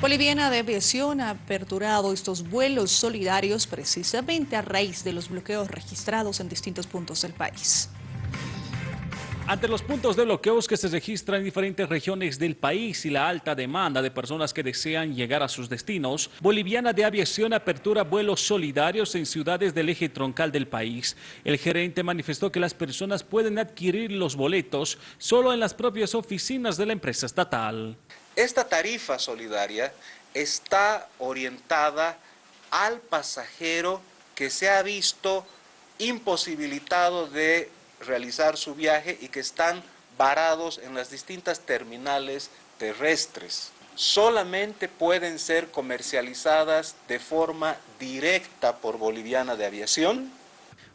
Boliviana de Aviación ha aperturado estos vuelos solidarios precisamente a raíz de los bloqueos registrados en distintos puntos del país. Ante los puntos de bloqueos que se registran en diferentes regiones del país y la alta demanda de personas que desean llegar a sus destinos, Boliviana de Aviación apertura vuelos solidarios en ciudades del eje troncal del país. El gerente manifestó que las personas pueden adquirir los boletos solo en las propias oficinas de la empresa estatal. Esta tarifa solidaria está orientada al pasajero que se ha visto imposibilitado de realizar su viaje y que están varados en las distintas terminales terrestres. Solamente pueden ser comercializadas de forma directa por Boliviana de Aviación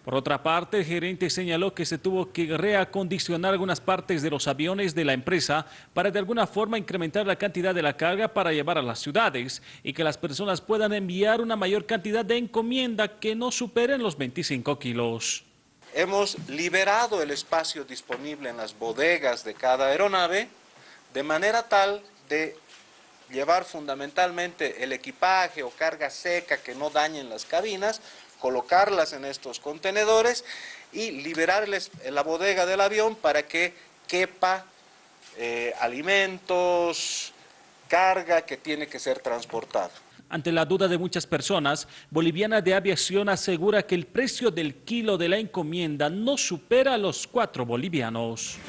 por otra parte, el gerente señaló que se tuvo que reacondicionar algunas partes de los aviones de la empresa para de alguna forma incrementar la cantidad de la carga para llevar a las ciudades y que las personas puedan enviar una mayor cantidad de encomienda que no superen los 25 kilos. Hemos liberado el espacio disponible en las bodegas de cada aeronave de manera tal de llevar fundamentalmente el equipaje o carga seca que no dañen las cabinas, colocarlas en estos contenedores y liberarles la bodega del avión para que quepa eh, alimentos, carga que tiene que ser transportada. Ante la duda de muchas personas, Boliviana de Aviación asegura que el precio del kilo de la encomienda no supera los cuatro bolivianos.